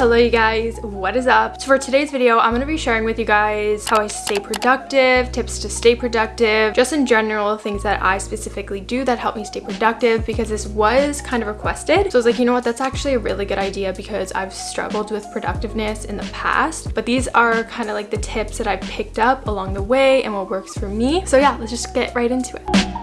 Hello you guys, what is up? So for today's video, I'm to be sharing with you guys how I stay productive, tips to stay productive, just in general things that I specifically do that help me stay productive because this was kind of requested. So I was like, you know what, that's actually a really good idea because I've struggled with productiveness in the past, but these are kind of like the tips that I've picked up along the way and what works for me. So yeah, let's just get right into it.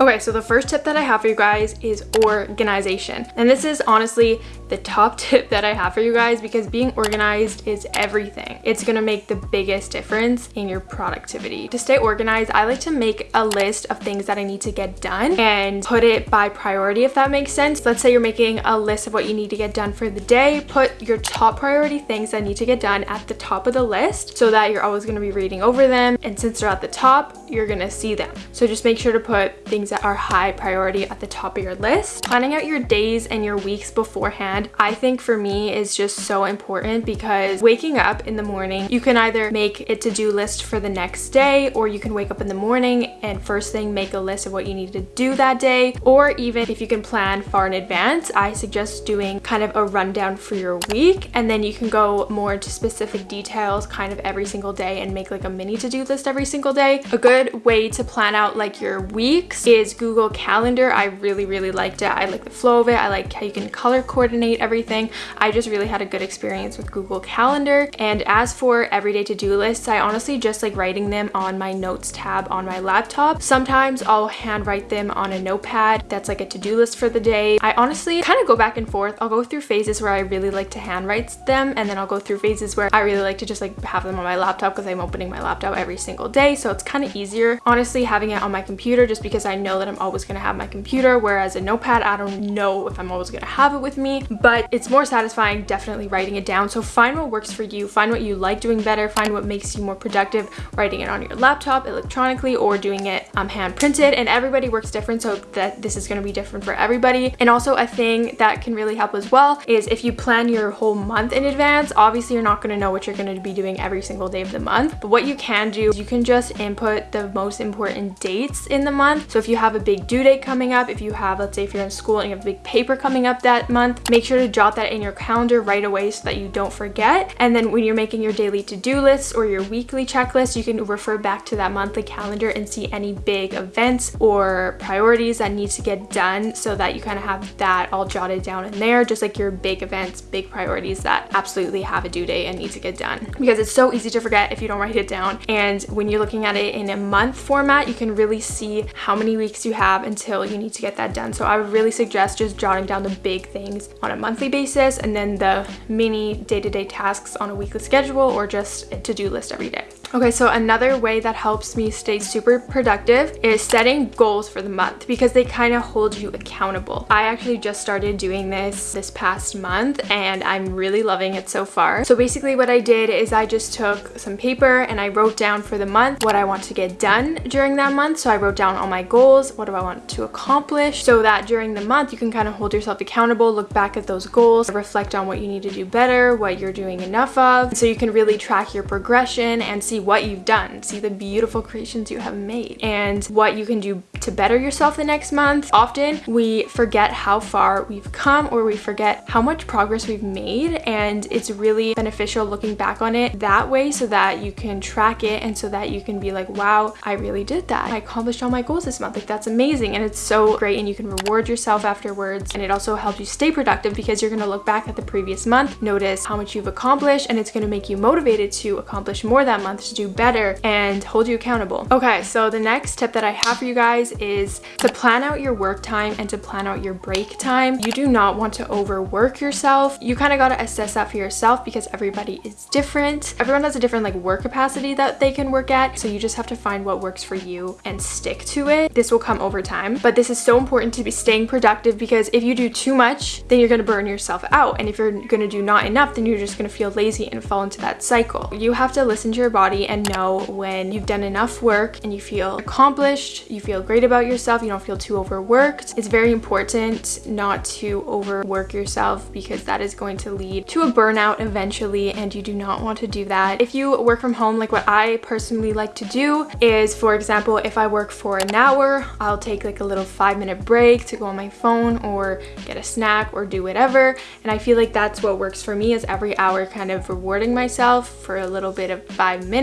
Okay, so the first tip that I have for you guys is organization. And this is honestly the top tip that I have for you guys because being organized is everything. It's gonna make the biggest difference in your productivity. To stay organized, I like to make a list of things that I need to get done and put it by priority if that makes sense. Let's say you're making a list of what you need to get done for the day. Put your top priority things that need to get done at the top of the list so that you're always gonna be reading over them. And since they're at the top, you're gonna see them. So just make sure to put things that are high priority at the top of your list. Planning out your days and your weeks beforehand, I think for me is just so important because waking up in the morning, you can either make a to-do list for the next day or you can wake up in the morning and first thing make a list of what you need to do that day or even if you can plan far in advance, I suggest doing kind of a rundown for your week and then you can go more into specific details kind of every single day and make like a mini to-do list every single day. A good way to plan out like your weeks is Google Calendar. I really, really liked it. I like the flow of it. I like how you can color coordinate everything. I just really had a good experience with Google Calendar. And as for everyday to-do lists, I honestly just like writing them on my notes tab on my laptop. Sometimes I'll handwrite them on a notepad that's like a to-do list for the day. I honestly kind of go back and forth. I'll go through phases where I really like to handwrite them and then I'll go through phases where I really like to just like have them on my laptop because I'm opening my laptop every single day. So it's kind of easier honestly having it on my computer just because I know that I'm always going to have my computer, whereas a notepad, I don't know if I'm always going to have it with me, but it's more satisfying definitely writing it down. So find what works for you, find what you like doing better, find what makes you more productive, writing it on your laptop electronically or doing it um, hand printed and everybody works different so that this is going to be different for everybody. And also a thing that can really help as well is if you plan your whole month in advance, obviously you're not going to know what you're going to be doing every single day of the month, but what you can do is you can just input the most important dates in the month. So if you have a big due date coming up, if you have, let's say if you're in school and you have a big paper coming up that month, make sure to jot that in your calendar right away so that you don't forget. And then when you're making your daily to-do lists or your weekly checklist, you can refer back to that monthly calendar and see any big events or priorities that need to get done so that you kind of have that all jotted down in there, just like your big events, big priorities that absolutely have a due date and need to get done. Because it's so easy to forget if you don't write it down. And when you're looking at it in a month format, you can really see how many weeks you have until you need to get that done. So I would really suggest just jotting down the big things on a monthly basis and then the mini day-to-day -day tasks on a weekly schedule or just a to-do list every day. Okay, so another way that helps me stay super productive is setting goals for the month because they kind of hold you accountable. I actually just started doing this this past month and I'm really loving it so far. So basically what I did is I just took some paper and I wrote down for the month what I want to get done during that month. So I wrote down all my goals, what do I want to accomplish so that during the month you can kind of hold yourself accountable, look back at those goals, reflect on what you need to do better, what you're doing enough of. So you can really track your progression and see what you've done, see the beautiful creations you have made, and what you can do to better yourself the next month. Often we forget how far we've come or we forget how much progress we've made and it's really beneficial looking back on it that way so that you can track it and so that you can be like, wow, I really did that. I accomplished all my goals this month. Like that's amazing and it's so great and you can reward yourself afterwards and it also helps you stay productive because you're going to look back at the previous month, notice how much you've accomplished and it's going to make you motivated to accomplish more that month to do better and hold you accountable. Okay, so the next tip that I have for you guys is to plan out your work time and to plan out your break time. You do not want to overwork yourself. You kind of got to assess that for yourself because everybody is different. Everyone has a different like work capacity that they can work at. So you just have to find what works for you and stick to it. This will come over time, but this is so important to be staying productive because if you do too much, then you're going to burn yourself out. And if you're going to do not enough, then you're just going to feel lazy and fall into that cycle. You have to listen to your body and know when you've done enough work and you feel accomplished, you feel great about yourself, you don't feel too overworked. It's very important not to overwork yourself because that is going to lead to a burnout eventually and you do not want to do that. If you work from home, like what I personally like to do is, for example, if I work for an hour, I'll take like a little five minute break to go on my phone or get a snack or do whatever. And I feel like that's what works for me is every hour kind of rewarding myself for a little bit of five minutes.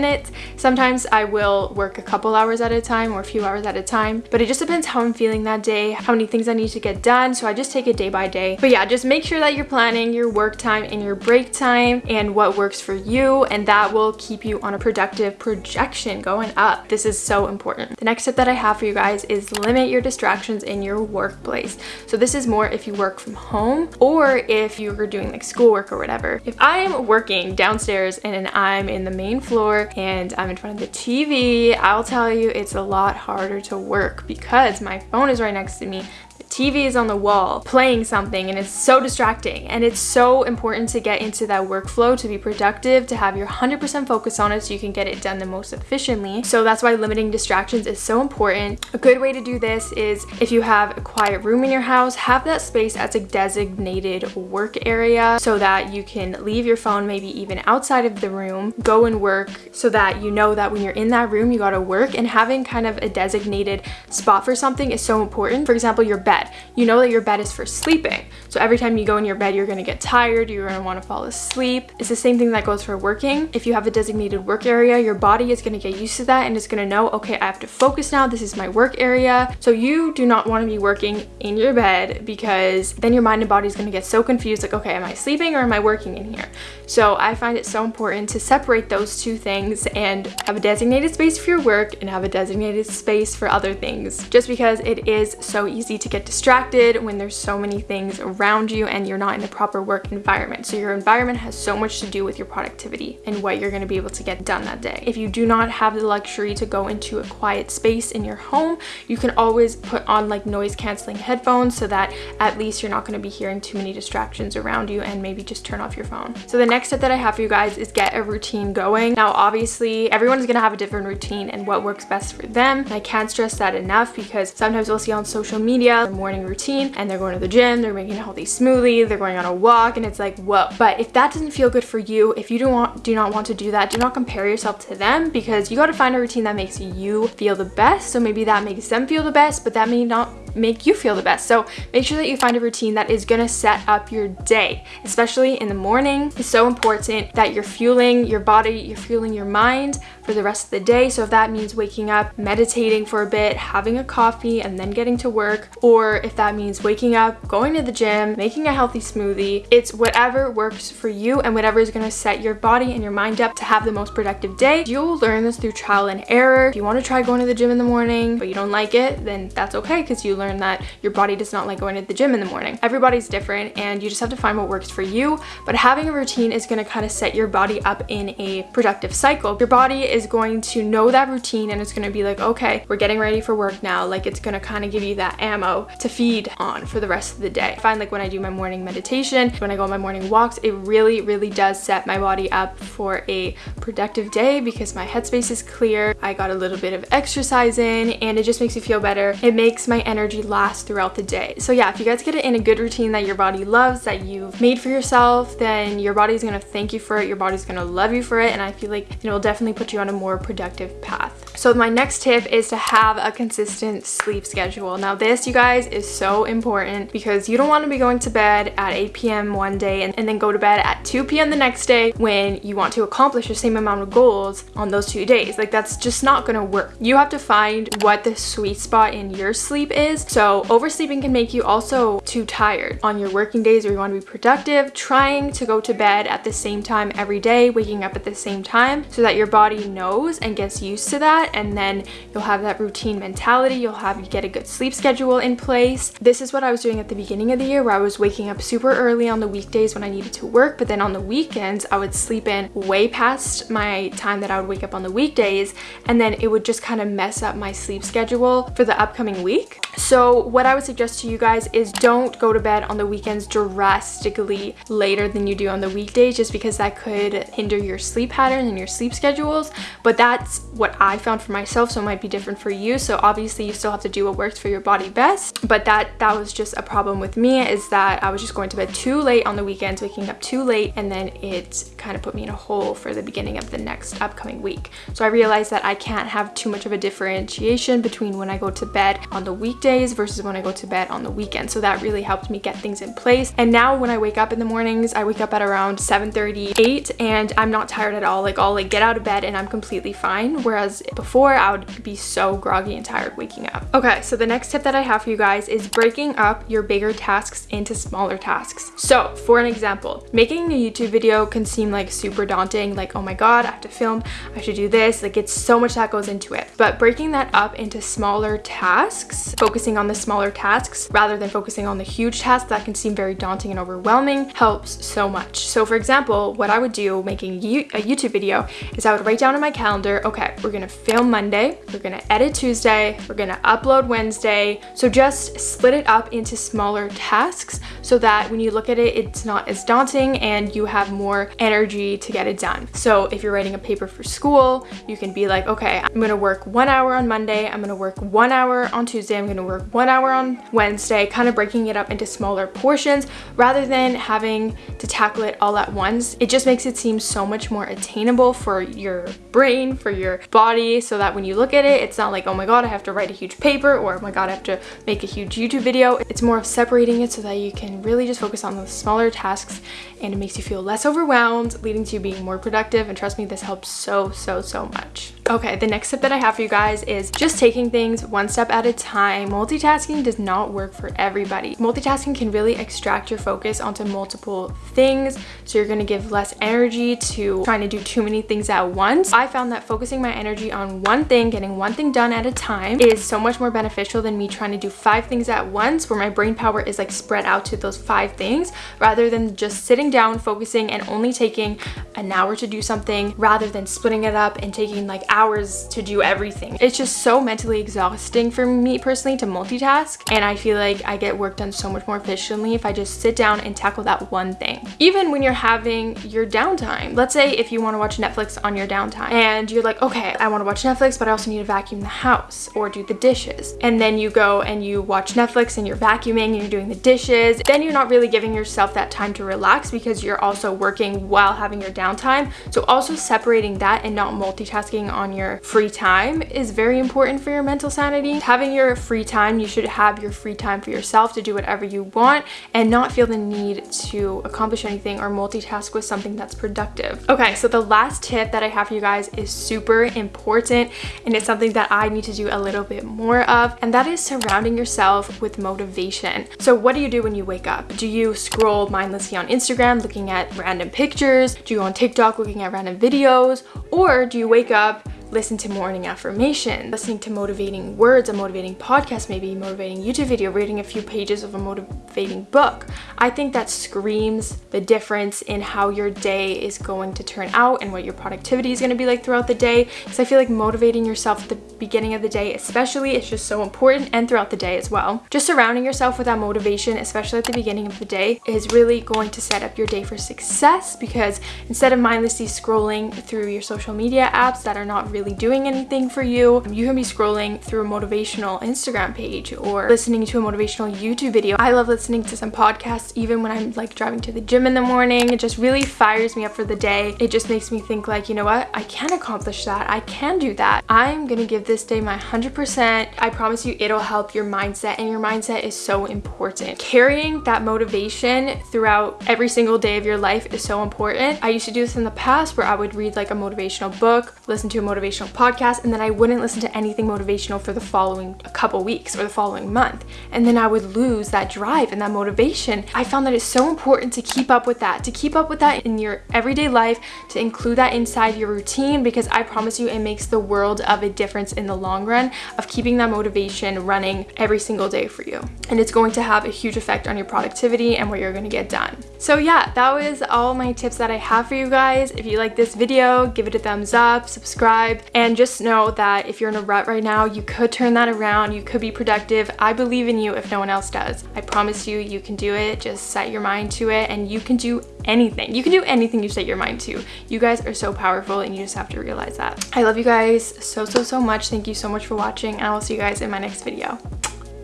Sometimes I will work a couple hours at a time or a few hours at a time, but it just depends how I'm feeling that day, how many things I need to get done. So I just take it day by day. But yeah, just make sure that you're planning your work time and your break time and what works for you. And that will keep you on a productive projection going up. This is so important. The next tip that I have for you guys is limit your distractions in your workplace. So this is more if you work from home or if you're doing like schoolwork or whatever. If I am working downstairs and I'm in the main floor and I'm in front of the TV, I'll tell you it's a lot harder to work because my phone is right next to me. TV is on the wall playing something and it's so distracting and it's so important to get into that workflow to be productive to have your 100% focus on it so you can get it done the most efficiently. So that's why limiting distractions is so important. A good way to do this is if you have a quiet room in your house have that space as a designated work area so that you can leave your phone maybe even outside of the room go and work so that you know that when you're in that room you gotta work. And having kind of a designated spot for something is so important. For example your bed bed. You know that your bed is for sleeping. So every time you go in your bed, you're gonna get tired, you're gonna wanna fall asleep. It's the same thing that goes for working. If you have a designated work area, your body is gonna get used to that and it's gonna know, okay, I have to focus now, this is my work area. So you do not wanna be working in your bed because then your mind and body is gonna get so confused, like, okay, am I sleeping or am I working in here? So I find it so important to separate those two things and have a designated space for your work and have a designated space for other things just because it is so easy to get distracted when there's so many things around you and you're not in the proper work environment. So your environment has so much to do with your productivity and what you're going to be able to get done that day. If you do not have the luxury to go into a quiet space in your home, you can always put on like noise canceling headphones so that at least you're not going to be hearing too many distractions around you and maybe just turn off your phone. So the next step that I have for you guys is get a routine going. Now obviously everyone's to have a different routine and what works best for them. And I can't stress that enough because sometimes we'll see on social media morning routine and they're going to the gym, they're making a healthy smoothie, they're going on a walk and it's like, whoa. But if that doesn't feel good for you, if you do not want, do not want to do that, do not compare yourself to them because you got to find a routine that makes you feel the best. So maybe that makes them feel the best, but that may not make you feel the best. So make sure that you find a routine that is gonna set up your day, especially in the morning. It's so important that you're fueling your body, you're fueling your mind for the rest of the day. So if that means waking up, meditating for a bit, having a coffee, and then getting to work, or if that means waking up, going to the gym, making a healthy smoothie, it's whatever works for you and whatever is gonna set your body and your mind up to have the most productive day. You'll learn this through trial and error. If you wanna try going to the gym in the morning, but you don't like it, then that's okay because you learn that your body does not like going to the gym in the morning. Everybody's different and you just have to find what works for you. But having a routine is gonna kind of set your body up in a productive cycle. Your body is going to know that routine and it's gonna be like, okay, we're getting ready for work now. Like it's gonna kind of give you that ammo to feed on for the rest of the day. I find like when I do my morning meditation, when I go on my morning walks, it really, really does set my body up for a productive day because my headspace is clear. I got a little bit of exercise in and it just makes me feel better. It makes my energy last throughout the day. So yeah, if you guys get it in a good routine that your body loves, that you've made for yourself, then your body's gonna thank you for it, your body's gonna love you for it, and I feel like it will definitely put you on a more productive path. So my next tip is to have a consistent sleep schedule. Now this, you guys, is so important because you don't wanna be going to bed at 8 p.m. one day and, and then go to bed at 2 p.m. the next day when you want to accomplish the same amount of goals on those two days. Like that's just not gonna work. You have to find what the sweet spot in your sleep is. So oversleeping can make you also too tired on your working days or you want to be productive. Trying to go to bed at the same time every day, waking up at the same time so that your body knows and gets used to that and then you'll have that routine mentality. You'll have you get a good sleep schedule in place. This is what I was doing at the beginning of the year where I was waking up super early on the weekdays when I needed to work, but then on the weekends I would sleep in way past my time that I would wake up on the weekdays and then it would just kind of mess up my sleep schedule for the upcoming week. So what I would suggest to you guys is don't go to bed on the weekends drastically later than you do on the weekdays just because that could hinder your sleep pattern and your sleep schedules. But that's what I found for myself, so it might be different for you. So obviously you still have to do what works for your body best. But that that was just a problem with me is that I was just going to bed too late on the weekends, waking up too late, and then it kind of put me in a hole for the beginning of the next upcoming week. So I realized that I can't have too much of a differentiation between when I go to bed on the weekdays versus when I go to bed on the weekend. So that really helped me get things in place. And now when I wake up in the mornings, I wake up at around 7:30, 8 and I'm not tired at all. Like I'll like get out of bed and I'm completely fine. Whereas before I would be so groggy and tired waking up. Okay, so the next tip that I have for you guys is breaking up your bigger tasks into smaller tasks. So for an example, making a YouTube video can seem like super daunting, like, oh my God, I have to film, I should do this. Like it's so much that goes into it. But breaking that up into smaller tasks, focusing on the smaller tasks rather than focusing on the huge tasks that can seem very daunting and overwhelming helps so much. So for example, what I would do making a YouTube video is I would write down in my calendar, okay, we're gonna film Monday, we're gonna edit Tuesday, we're gonna upload Wednesday. So just split it up into smaller tasks so that when you look at it, it's not as daunting and you have more energy to get it done. So if you're writing a paper for school, you can be like, okay, I'm gonna work one hour on Monday, I'm gonna work one hour on Tuesday, I'm gonna work one hour on Wednesday, kind of breaking it up into smaller portions rather than having to tackle it all at once. It just makes it seem so much more attainable for your brain, for your body, so that when you look at it, it's not like, oh my god, I have to write a huge paper or oh my god, I have to make a huge YouTube video. It's more of separating it so that you can really just focus on the smaller tasks and it makes you feel less overwhelmed, leading to you being more productive. And trust me, this helps so, so, so much. Okay, the next tip that I have for you guys is just taking things one step at a time. Multitasking does not work for everybody. Multitasking can really extract your focus onto multiple things, so you're gonna give less energy to trying to do too many things at once. I found that focusing my energy on one thing, getting one thing done at a time is so much more beneficial than me trying to do five things at once where my brain power is like spread out to those five things rather than just sitting down, focusing and only taking an hour to do something rather than splitting it up and taking like hours hours to do everything. It's just so mentally exhausting for me personally to multitask and I feel like I get work done so much more efficiently if I just sit down and tackle that one thing. Even when you're having your downtime. Let's say if you want to watch Netflix on your downtime and you're like, okay, I want to watch Netflix, but I also need to vacuum the house or do the dishes. And then you go and you watch Netflix and you're vacuuming and you're doing the dishes. Then you're not really giving yourself that time to relax because you're also working while having your downtime. So also separating that and not multitasking on your free time is very important for your mental sanity. Having your free time, you should have your free time for yourself to do whatever you want and not feel the need to accomplish anything or multitask with something that's productive. Okay, so the last tip that I have for you guys is super important and it's something that I need to do a little bit more of and that is surrounding yourself with motivation. So what do you do when you wake up? Do you scroll mindlessly on Instagram looking at random pictures? Do you go on TikTok looking at random videos? Or do you wake up listen to morning affirmation, listening to motivating words, a motivating podcast, maybe motivating YouTube video, reading a few pages of a motivating book. I think that screams the difference in how your day is going to turn out and what your productivity is going to be like throughout the day. Because I feel like motivating yourself at the beginning of the day, especially, is just so important and throughout the day as well. Just surrounding yourself with that motivation, especially at the beginning of the day, is really going to set up your day for success because instead of mindlessly scrolling through your social media apps that are not really really doing anything for you. You can be scrolling through a motivational Instagram page or listening to a motivational YouTube video. I love listening to some podcasts even when I'm like driving to the gym in the morning. It just really fires me up for the day. It just makes me think like, you know what? I can accomplish that. I can do that. I'm gonna give this day my 100%. I promise you it'll help your mindset and your mindset is so important. Carrying that motivation throughout every single day of your life is so important. I used to do this in the past where I would read like a motivational book, listen to a motivational motivational podcast and then I wouldn't listen to anything motivational for the following couple weeks or the following month. And then I would lose that drive and that motivation. I found that it's so important to keep up with that, to keep up with that in your everyday life, to include that inside your routine because I promise you it makes the world of a difference in the long run of keeping that motivation running every single day for you. And it's going to have a huge effect on your productivity and what you're going to get done. So yeah, that was all my tips that I have for you guys. If you like this video, give it a thumbs up, subscribe, And just know that if you're in a rut right now, you could turn that around. You could be productive. I believe in you if no one else does. I promise you, you can do it. Just set your mind to it and you can do anything. You can do anything you set your mind to. You guys are so powerful and you just have to realize that. I love you guys so, so, so much. Thank you so much for watching and I will see you guys in my next video.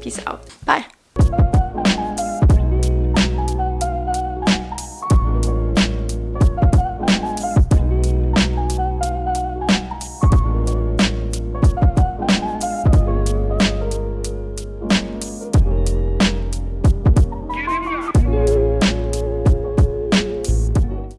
Peace out. Bye.